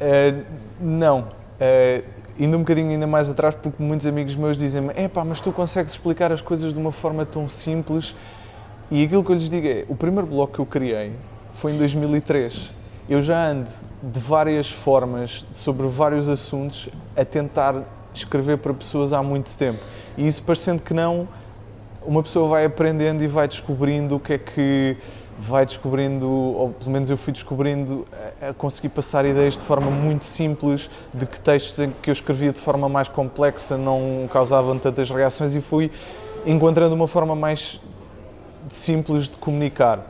Uh, não. Uh, indo um bocadinho ainda mais atrás, porque muitos amigos meus dizem-me: é pá, mas tu consegues explicar as coisas de uma forma tão simples. E aquilo que eu lhes digo é: o primeiro blog que eu criei foi em 2003. Eu já ando de várias formas, sobre vários assuntos, a tentar escrever para pessoas há muito tempo. E isso, parecendo que não, uma pessoa vai aprendendo e vai descobrindo o que é que vai descobrindo, ou pelo menos eu fui descobrindo, a, conseguir passar ideias de forma muito simples, de que textos que eu escrevia de forma mais complexa não causavam tantas reações e fui encontrando uma forma mais simples de comunicar.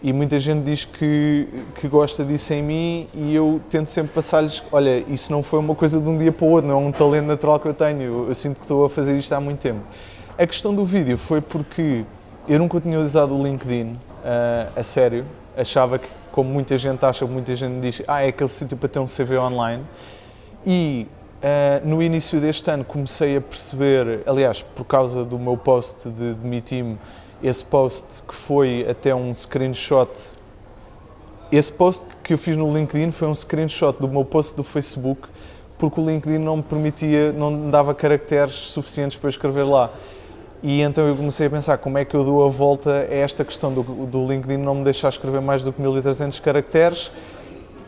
E muita gente diz que, que gosta disso em mim e eu tento sempre passar-lhes, olha, isso não foi uma coisa de um dia para o outro, não é um talento natural que eu tenho, eu, eu sinto que estou a fazer isto há muito tempo. A questão do vídeo foi porque eu nunca tinha usado o LinkedIn uh, a sério. Achava que, como muita gente acha, muita gente diz, ah, é aquele sítio para ter um CV online. E uh, no início deste ano comecei a perceber, aliás, por causa do meu post de demitir-me, esse post que foi até um screenshot. Esse post que eu fiz no LinkedIn foi um screenshot do meu post do Facebook, porque o LinkedIn não me permitia, não me dava caracteres suficientes para escrever lá. E então eu comecei a pensar como é que eu dou a volta a esta questão do, do LinkedIn não me deixar escrever mais do que 1300 caracteres?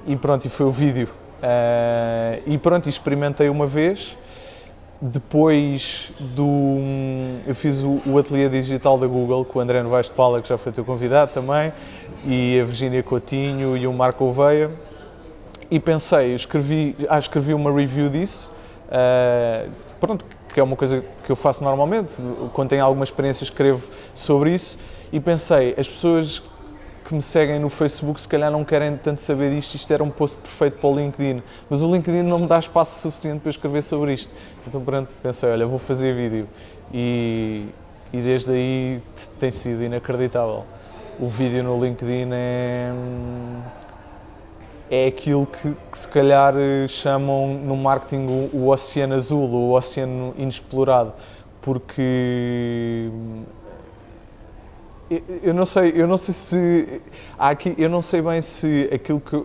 E pronto, e foi o vídeo. Uh, e pronto, experimentei uma vez, depois do... eu fiz o, o ateliê digital da Google com o André Novaes de Paula, que já foi teu convidado também, e a Virginia Coutinho e o Marco Oveia, e pensei, escrevi, ah, escrevi uma review disso, uh, pronto, que é uma coisa que eu faço normalmente, quando tenho alguma experiência escrevo sobre isso e pensei, as pessoas que me seguem no Facebook se calhar não querem tanto saber disto, isto era um post perfeito para o LinkedIn, mas o LinkedIn não me dá espaço suficiente para escrever sobre isto. Então pronto, pensei, olha, vou fazer vídeo e, e desde aí tem sido inacreditável. O vídeo no LinkedIn é é aquilo que, que, se calhar eh, chamam no marketing o, o, oceano azul, o oceano inexplorado, porque eu, eu não sei, eu não sei se há aqui, eu não sei bem se aquilo que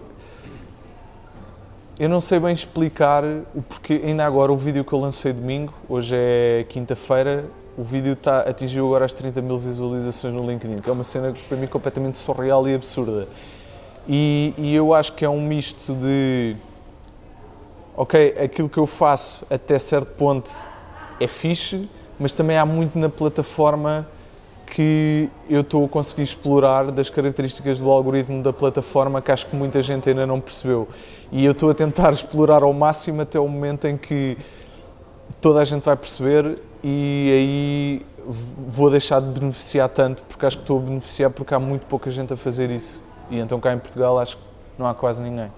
eu não sei bem explicar o porquê, ainda agora o vídeo que eu lancei domingo, hoje é quinta-feira, o vídeo tá, atingiu agora as 30 mil visualizações no LinkedIn, que é uma cena para mim completamente surreal e absurda. E, e, eu acho que é um misto de ok, aquilo que eu faço até certo ponto é fixe, mas também há muito na plataforma que eu estou a conseguir explorar das características do algoritmo da plataforma que acho que muita gente ainda não percebeu. E eu estou a tentar explorar ao máximo até o momento em que toda a gente vai perceber e aí vou deixar de beneficiar tanto, porque acho que estou a beneficiar porque há muito pouca gente a fazer isso. E então cá em Portugal acho que não há quase ninguém.